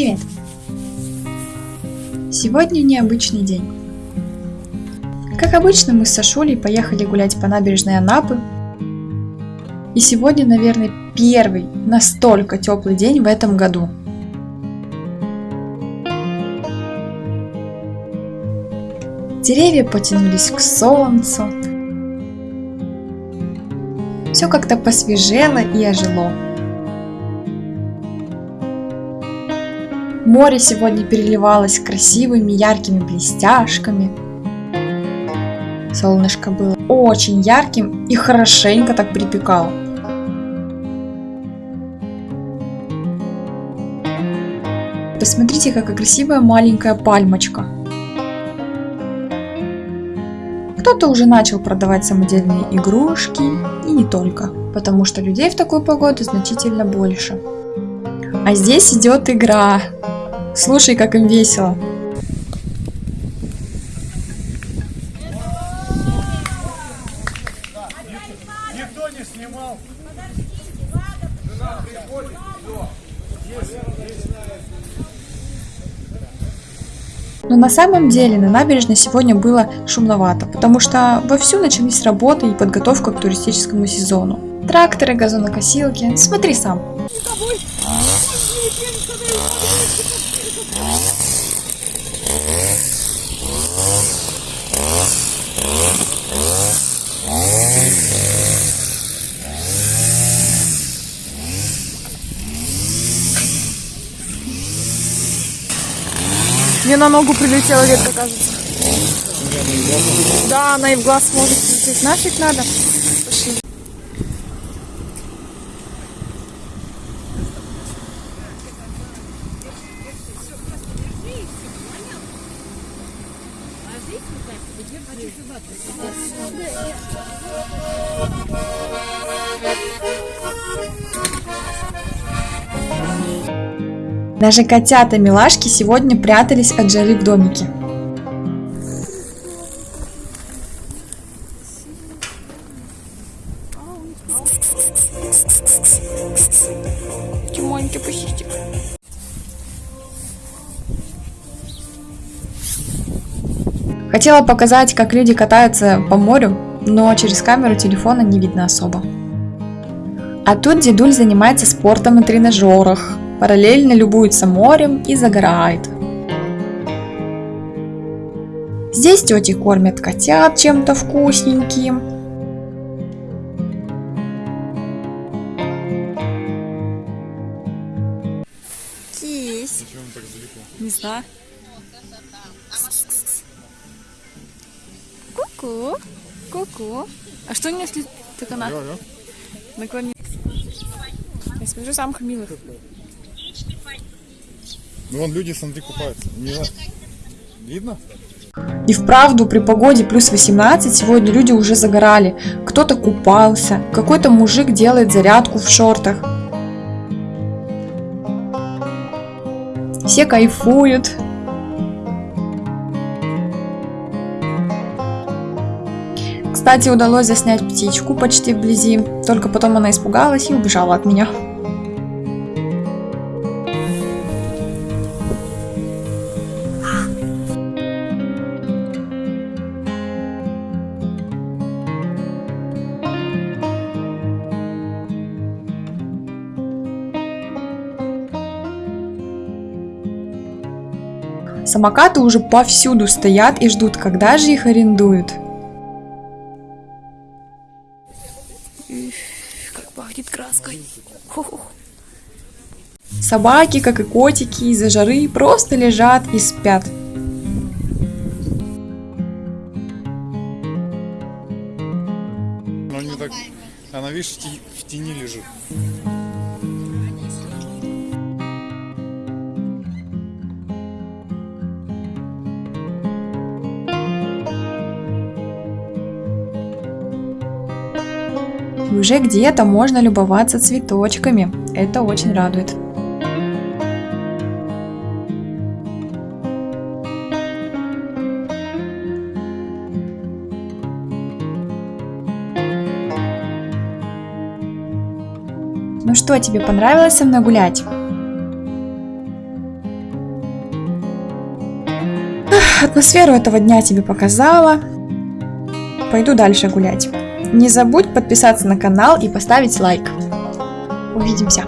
Привет! Сегодня необычный день. Как обычно, мы с Сашулей поехали гулять по набережной Анапы. И сегодня, наверное, первый настолько теплый день в этом году. Деревья потянулись к солнцу. Все как-то посвежело и ожило. Море сегодня переливалось красивыми яркими блестяшками. Солнышко было очень ярким и хорошенько так припекало. Посмотрите, какая красивая маленькая пальмочка. Кто-то уже начал продавать самодельные игрушки, и не только, потому что людей в такую погоду значительно больше. А здесь идет игра. Слушай, как им весело. Никто не снимал. Но на самом деле на набережной сегодня было шумновато, потому что вовсю начались работы и подготовка к туристическому сезону. Тракторы, газонокосилки, смотри сам. Мне на ногу прилетела ветка, кажется. Да, она и в глаз может прилететь. Нафиг надо. Даже котята-милашки сегодня прятались от жары в домике. Тимонька, пусистик. Хотела показать, как люди катаются по морю, но через камеру телефона не видно особо. А тут дедуль занимается спортом на тренажерах, параллельно любуется морем и загорает. Здесь тети кормят котят чем-то вкусненьким. Кись. Не знаю. Ку-ку. Ку-ку. А что если так она Алло, алло. наклонит? Я смотрю самых милых. Ну вон люди, смотри, купаются. Не знаю. Видно? И вправду при погоде плюс 18 сегодня люди уже загорали. Кто-то купался, какой-то мужик делает зарядку в шортах. Все кайфуют. Кстати, удалось заснять птичку почти вблизи, только потом она испугалась и убежала от меня. Самокаты уже повсюду стоят и ждут, когда же их арендуют. Пахнет краской. Хо-хо. Собаки, как и котики, из-за жары просто лежат и спят. Но не так... Она, видишь, в тени лежит. И уже где-то можно любоваться цветочками. Это очень радует. Ну что, тебе понравилось со мной гулять? атмосферу этого дня тебе показала. Пойду дальше гулять. Не забудь подписаться на канал и поставить лайк. Увидимся.